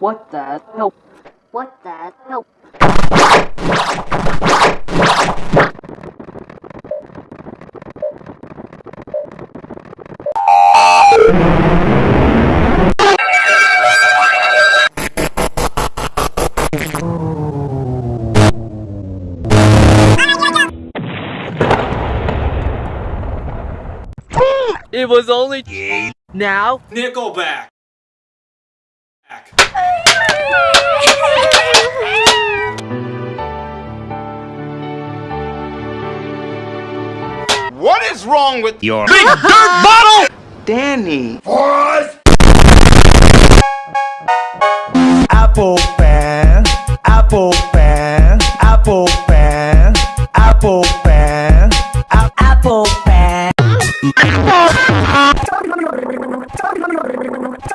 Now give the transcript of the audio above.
What the hell? What the hell? It was only now. Nickelback. Ack. what is wrong with your big dirt bottle? Danny. What? Apple fan, apple fan, apple fan, apple fan, apple fan. Apple fan.